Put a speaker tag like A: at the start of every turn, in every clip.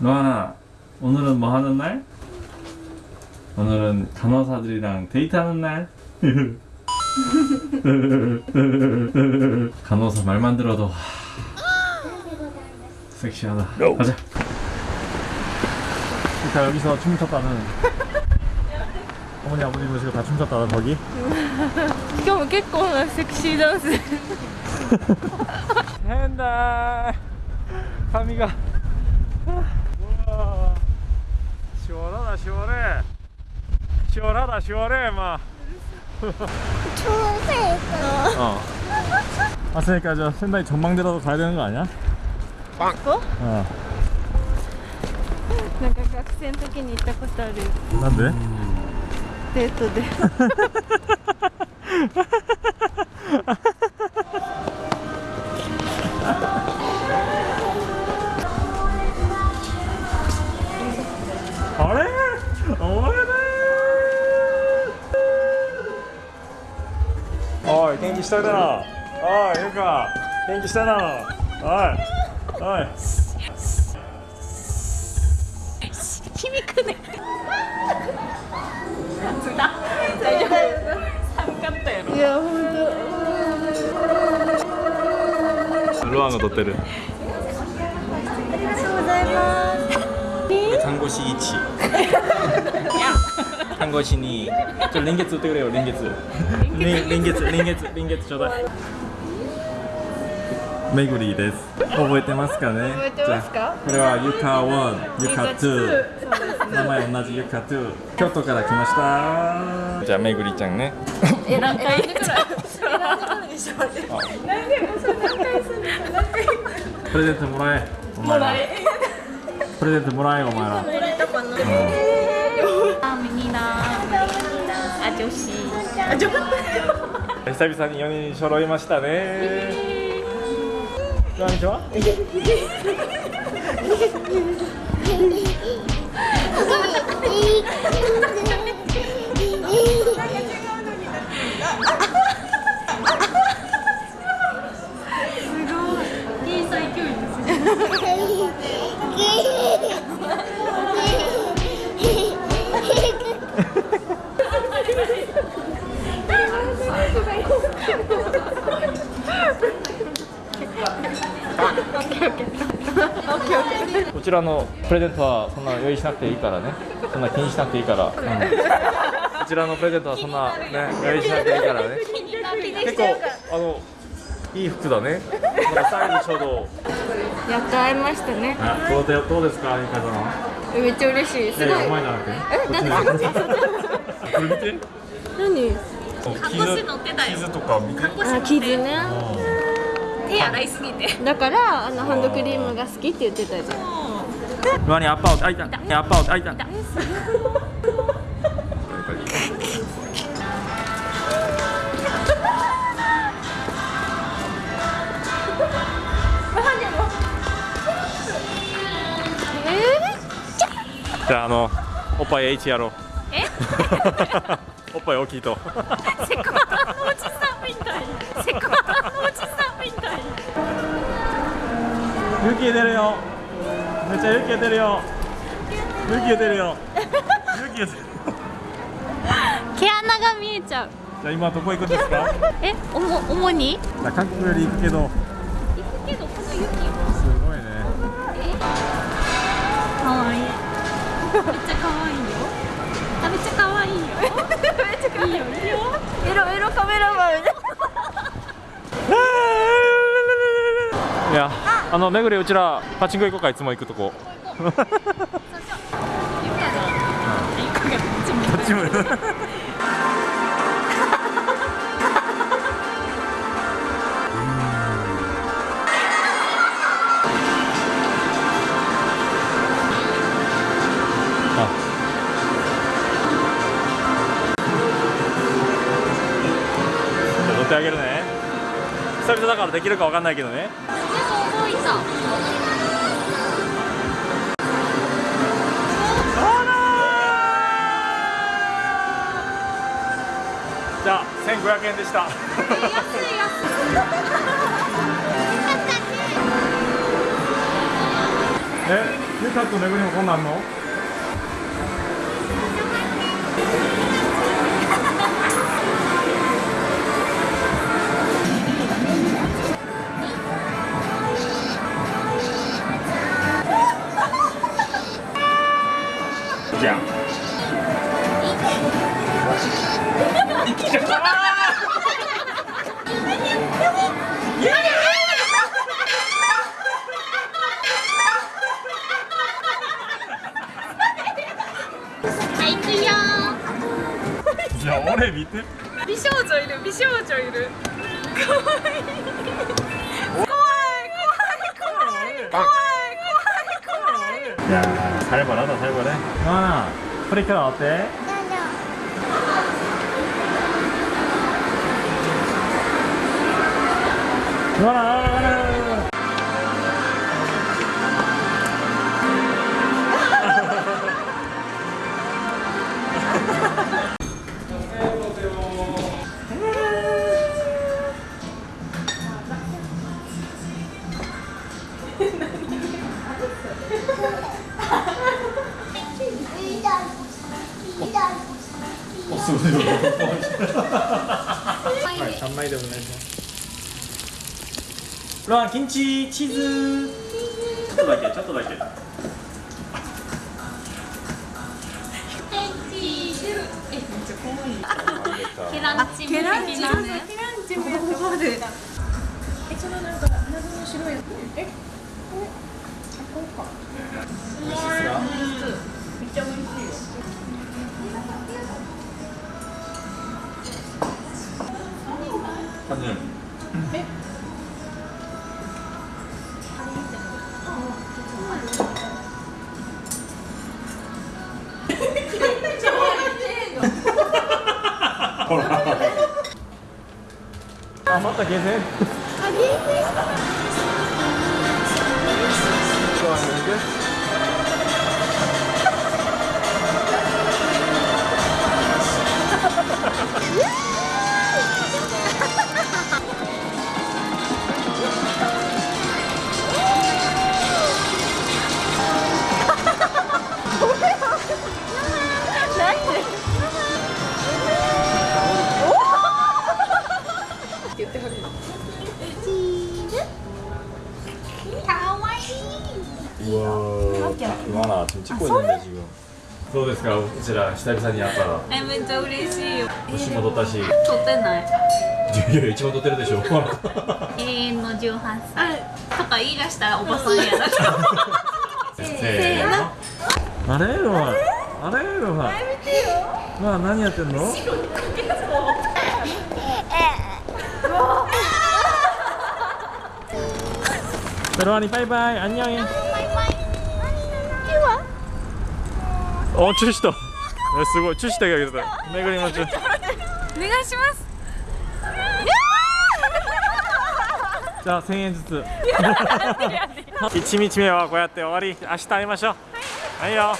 A: 로아나 오늘은 뭐 하는 날? 오늘은 간호사들이랑 데이트하는 날? 간호사 말만 들어도 하... 섹시하다 가자 자 여기서 춤 췄다는 어머니 아버지 모시고 다 춤췄다는 거기
B: 今日も結構なセクシーダンス
A: 된다髪が 우와. 시원하다 시원해 시원하다 시원해 막 어. 왔으니까 저仙台 전망대라도 가야 되는 거 아니야?
B: ここ
A: 어
B: なんか学生の時に行ったことある
A: 난데?
B: デートで
A: 気したな。おいゆうか。元気したいな。おいおい。
B: 響くね大丈夫寒かったやろいや本
A: ロアンが撮ってる。
B: 当ありがとうございます。
A: 看護師1看護師にちょっと連月売ってくれよ連月連連月連月連月ちょうだいめぐりです覚えてますかね?
B: 覚えてますか?
A: じゃあこれはゆか1ゆか2名前同じゆか2京都から来ましたじゃあめぐりちゃんね
B: え何回選んでからでしょ何でもそれ何回するの何回
A: プレゼントもらえお前らプレゼントもらえお前ら
B: もらえたかなあ女子。あ女子。
A: 久々に4人揃いましたね。こんにちは。
B: すね。
A: こちらのプレゼントはそんな用意しなくていいからね。そんな気にしなくていいから、うん。こちらのプレゼントはそんなね用意しなくていいからね。結構あのいい服だね。なんかサイズちょうど。
B: やっと会いましたね。
A: あどうでどうですか？ゆかさん
B: めっちゃ嬉しい。すごい
A: いやい。やお前じゃなくて
B: えなんで
A: こっちねこれ見て。
B: 何？
A: 傷傷とか見て。
B: あ傷ね。
C: 手洗いすぎて。
B: だからあのハンドクリームが好きって言ってたじゃん
A: ロアにアッパーをあいたアッパーをあいたじゃああのおっぱい H やろう。
C: え？
A: おっぱい大きいと。
C: セコ
A: 出るよめっちゃ湯気出るよ。湯気出るよ。湯気出る
C: 毛穴が見えちゃう。
A: じゃあ今どこ行くんですか？
C: えおも主に？
A: じゃあ韓国より行くけど。
C: 行くけどこの雪
A: すごいね。
C: かわいい。めっちゃかわいいよ。あめっちゃかわいいよ。めっちゃかわいい。よいいよ。
B: エロエロカメラマン。みたい
A: いやあのめぐりうちらパチンコ行こうかいつも行くとこ。
C: ゆかがゆかがこっちも
A: こっちも乗ってあげるね。久々だからできるかわかんないけどね。じゃあ1500円でした。
C: 安い安い
A: え、ゆたとめぐりもこんなんの？見て
B: 美少女いる美少女いるかわいい怖い怖い怖い怖い怖い怖い
A: 야, 살벌하다, 살벌해. 하나, 프리카 어때? 누나, おすごい。はい、三枚でお願いします。ロアキンチチーズ。ちょっとだけちょっとだけ。はい
C: チーズ。えめっちゃ可愛い。ケランチケランチケランチも。えそのなん
A: か謎の白いやつ。えこれあこれか。美味しいです。めっちゃ美味しい。感、え？ほ、また下船？あ、下船？どうですかうちら久々に会ったら
C: えめっちゃ嬉しいよ
A: 年も取ったしい
C: 撮ってない
A: やいや一番取ってるでしょ
C: 永遠の18歳とか言い出したらおばさんやな
A: せーのあれロマンあれロマンまあ何やってんのロアにバイバイ、アンニョン。お、チューした。えすごい、チューしてあげてた。巡りましょう。
B: お願いします
A: じゃあ、千円ずつ。一日目はこうやって終わり、明日会いましょう。はいよ。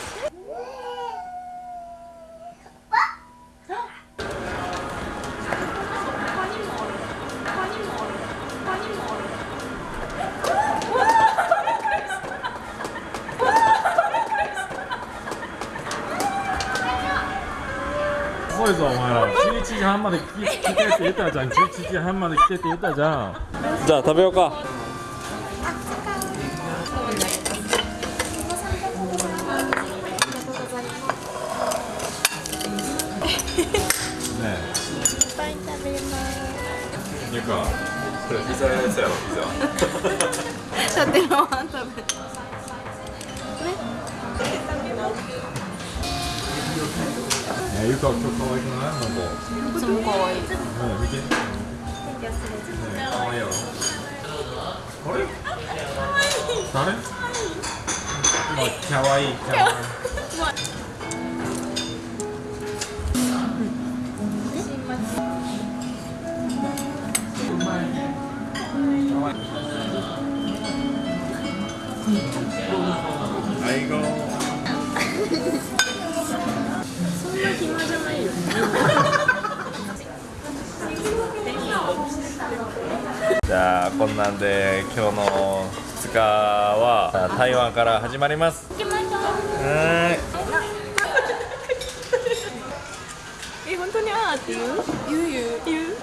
A: 半まで来来てって言ったじゃん11時半まで来てって言ったじゃんじゃあ食べようかねえいっぱい食べますいかこれピザやつやろピザえゆか今日可愛くない？なん。か
B: その可愛い
A: ねえ見て。ねえ可愛いやろあれ？誰？まあ可愛い。可愛い台湾から始まります。い。
B: え本当にあーって言う？言う言う。言う？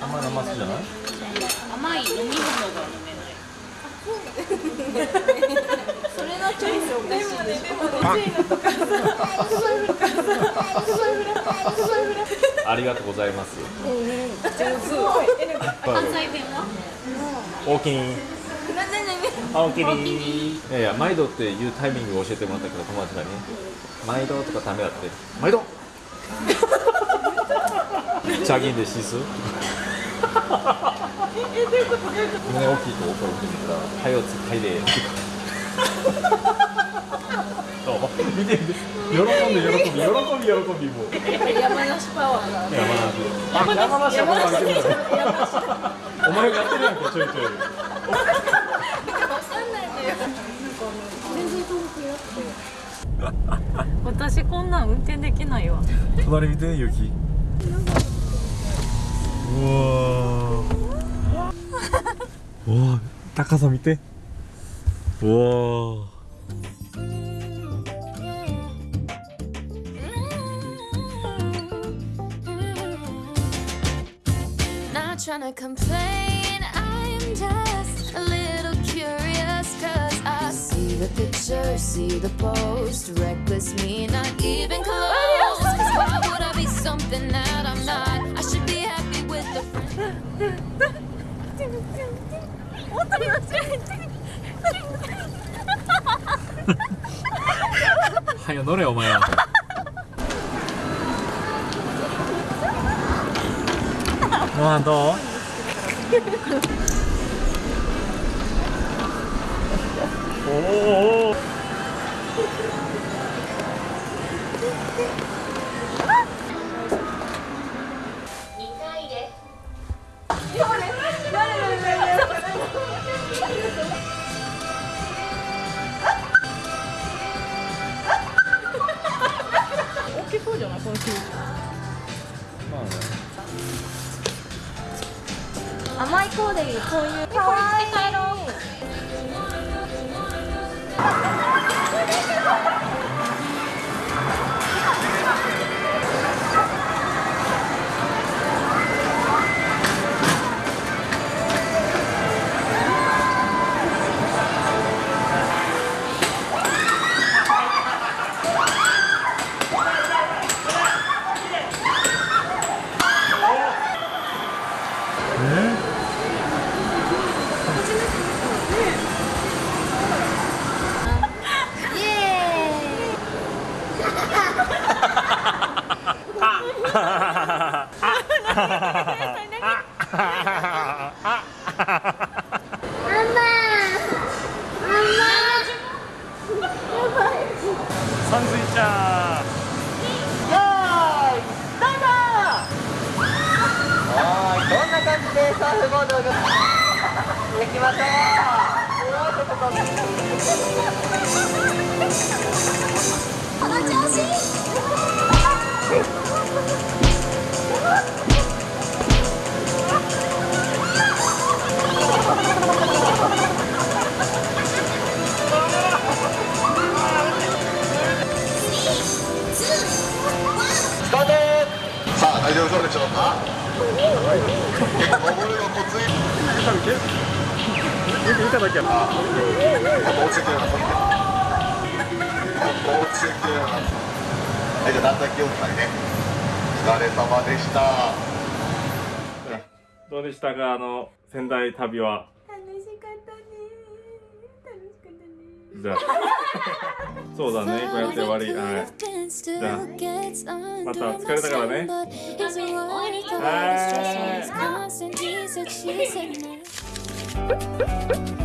A: あん。まり生好きじゃない
C: 甘い飲み物が飲めない
B: それのチョイスおかしいでもねでもね
A: ありがとうございます。
B: すごい。えなんか
C: 関西弁は
A: おおきに
B: なん。でね
A: あおきにいやいや毎度っていうタイミングを教えてもらったけど友達がね毎度とかダメだって毎度。チャギンでシス？胸大きいと怒るって言ったら「はいおつはいで」そう。見て見て喜んで喜び喜び喜びも。う
B: 山梨パワーが
A: 山梨山梨はまだ開けてるお前がやってるやんけちょいちょい。
B: わかんないんだよ
C: 私こんなん運転できない。わ
A: 隣見て雪うわうわ高さ見てうわ
D: Not trying to complain, I'm just a little curious. Cause I see the picture, see the post. Reckless me, not even close. Cause why would I be something that I'm not? I should be happy with the friend.
A: はよ乗れお前は ご飯どう？お お
B: 甘いコーデリーこういうかわいい
A: さんずいちゃ
E: はい、どんな感じでサーフボードを乗っていきましょう。スタはい、じゃあ、段差気をつけてね。お疲れ様でした。
A: どうでしたか？あの仙台旅は。
B: 楽しかったね。楽しかったね。
A: じゃあ。そうだね。こうやって終わり。はい。また疲れたからね。
D: はい